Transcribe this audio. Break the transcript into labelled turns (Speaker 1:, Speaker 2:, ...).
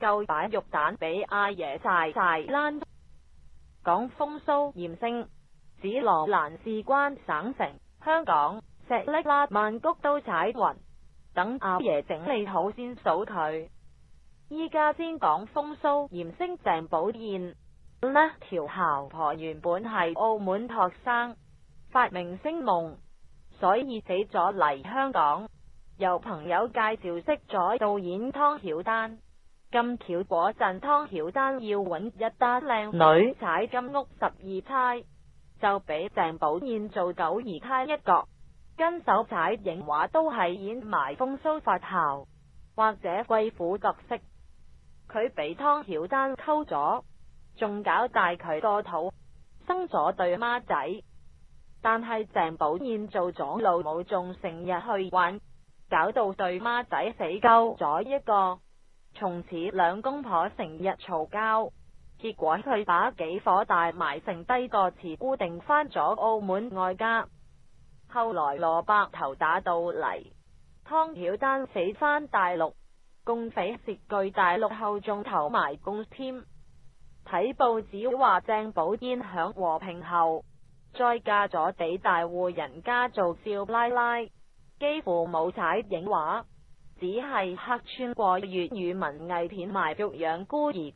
Speaker 1: 夠摆肉蛋俾阿爷晒晒，讲风骚盐星，紫罗兰事关省城香港石瀝啦，曼谷都踩云，等阿爷整理好先数佢。依家先讲风骚盐星郑宝燕呢条姣婆原本系澳门托生，发明星梦，所以死咗嚟香港，由朋友介绍识咗导演汤晓丹。金巧嗰阵，汤晓丹要搵一单靓女踩金屋十二钗，就俾郑宝燕做九二钗一角。跟手踩影画都系演埋风骚发姣，或者贵妇角色。佢俾汤晓丹沟咗，仲搞大佢个肚，生咗对孖仔。但系郑宝燕做咗老母，仲成日去玩，搞到对孖仔死鸠咗一个。从此两公婆成日嘈交，结果佢把几火大埋成低个词，固定返咗澳门外家。后来罗伯头打到嚟，汤晓丹死返大陆，共匪涉据大陆后仲投埋共添。睇报纸话郑宝烟响和平后，再嫁咗地大户人家做少奶奶，几乎冇踩影画。只系客穿过粤语文艺片卖肉养孤儿。